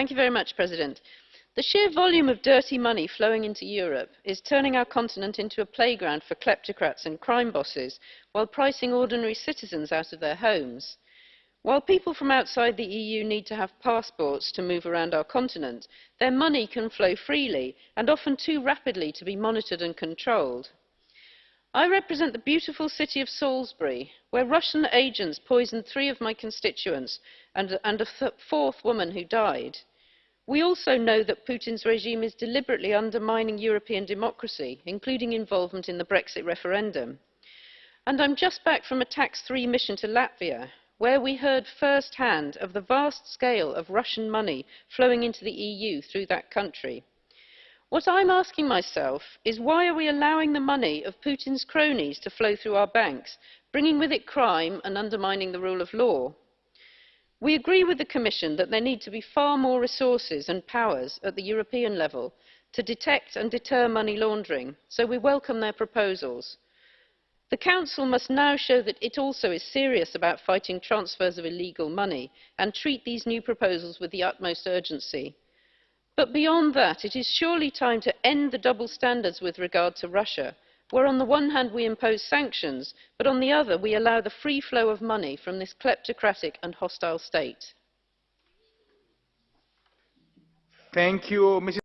Mr President. The sheer volume of dirty money flowing into Europe is turning our continent into a playground for kleptocrats and crime bosses, while pricing ordinary citizens out of their homes. While people from outside the EU need to have passports to move around our continent, their money can flow freely and often too rapidly to be monitored and controlled. I represent the beautiful city of Salisbury, where Russian agents poisoned three of my constituents and, and a fourth woman who died. We also know that Putin's regime is deliberately undermining European democracy, including involvement in the Brexit referendum. And I'm just back from a Tax 3 mission to Latvia, where we heard firsthand of the vast scale of Russian money flowing into the EU through that country. What I'm asking myself is why are we allowing the money of Putin's cronies to flow through our banks, bringing with it crime and undermining the rule of law? We agree with the Commission that there need to be far more resources and powers at the European level to detect and deter money laundering, so we welcome their proposals. The Council must now show that it also is serious about fighting transfers of illegal money and treat these new proposals with the utmost urgency. But beyond that, it is surely time to end the double standards with regard to Russia, where on the one hand we impose sanctions, but on the other we allow the free flow of money from this kleptocratic and hostile state. Thank you, Mrs.